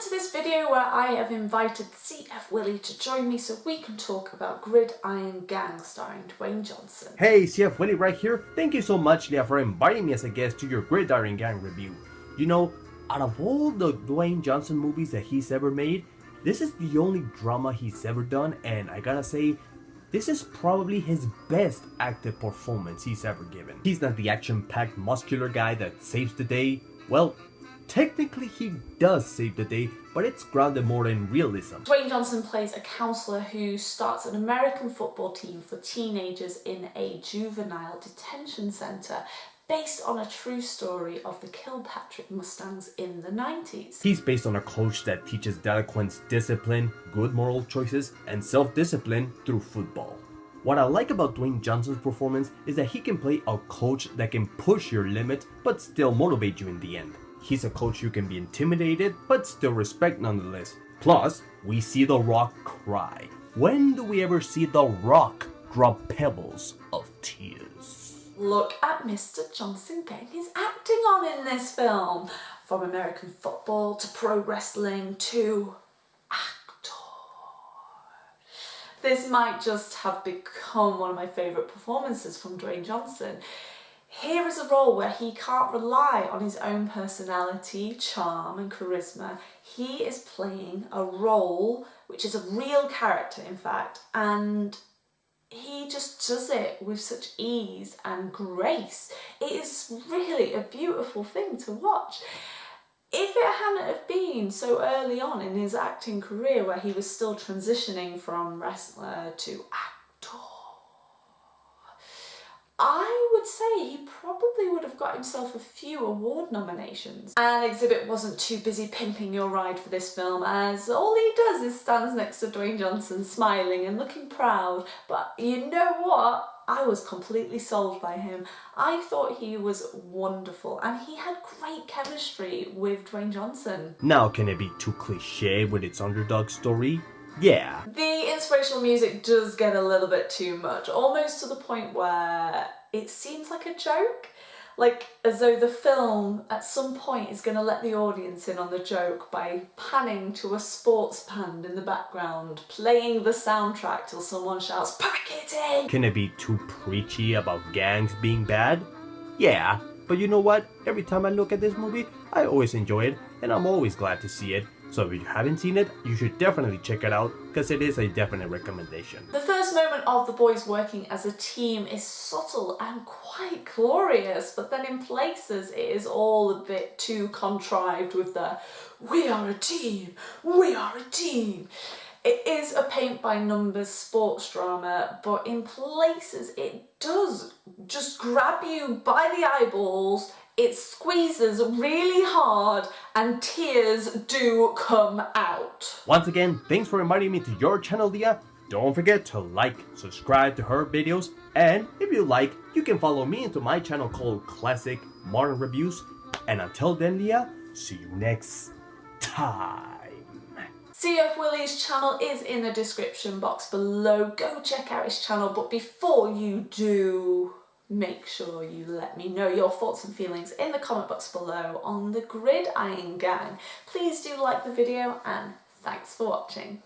to this video where I have invited CF Willie to join me so we can talk about Gridiron Gang starring Dwayne Johnson. Hey, CF Willie right here. Thank you so much, Leah, for inviting me as a guest to your Gridiron Gang review. You know, out of all the Dwayne Johnson movies that he's ever made, this is the only drama he's ever done, and I gotta say, this is probably his best active performance he's ever given. He's not the action-packed muscular guy that saves the day. Well, technically he does save the day, but it's grounded more in realism. Dwayne Johnson plays a counsellor who starts an American football team for teenagers in a juvenile detention centre based on a true story of the Kilpatrick Mustangs in the 90s. He's based on a coach that teaches delinquents discipline, good moral choices, and self-discipline through football. What I like about Dwayne Johnson's performance is that he can play a coach that can push your limit but still motivate you in the end. He's a coach you can be intimidated but still respect nonetheless. Plus, we see The Rock cry. When do we ever see The Rock drop pebbles of tears? Look at Mr. Johnson getting his acting on in this film. From American football to pro wrestling to actor. This might just have become one of my favourite performances from Dwayne Johnson. Here is a role where he can't rely on his own personality, charm and charisma. He is playing a role which is a real character in fact and he just does it with such ease and grace. It is really a beautiful thing to watch. If it hadn't have been so early on in his acting career where he was still transitioning from wrestler to actor, I would say he probably would have got himself a few award nominations. And Xzibit wasn't too busy pimping your ride for this film as all he does is stands next to Dwayne Johnson smiling and looking proud. But you know what? I was completely sold by him. I thought he was wonderful and he had great chemistry with Dwayne Johnson. Now can it be too cliche with its underdog story? Yeah. The inspirational music does get a little bit too much, almost to the point where it seems like a joke. Like as though the film at some point is going to let the audience in on the joke by panning to a sports band in the background, playing the soundtrack till someone shouts, pack it in! Can it be too preachy about gangs being bad? Yeah, but you know what? Every time I look at this movie, I always enjoy it, and I'm always glad to see it. So if you haven't seen it, you should definitely check it out because it is a definite recommendation. The first moment of the boys working as a team is subtle and quite glorious, but then in places it is all a bit too contrived with the we are a team, we are a team. It is a paint by numbers sports drama, but in places it does just grab you by the eyeballs it squeezes really hard and tears do come out. Once again, thanks for inviting me to your channel, Leah. Don't forget to like, subscribe to her videos, and if you like, you can follow me into my channel called Classic Modern Reviews. And until then, Leah, see you next time. CF Willie's channel is in the description box below. Go check out his channel, but before you do, make sure you let me know your thoughts and feelings in the comment box below on the Gridiron Gang. Please do like the video and thanks for watching.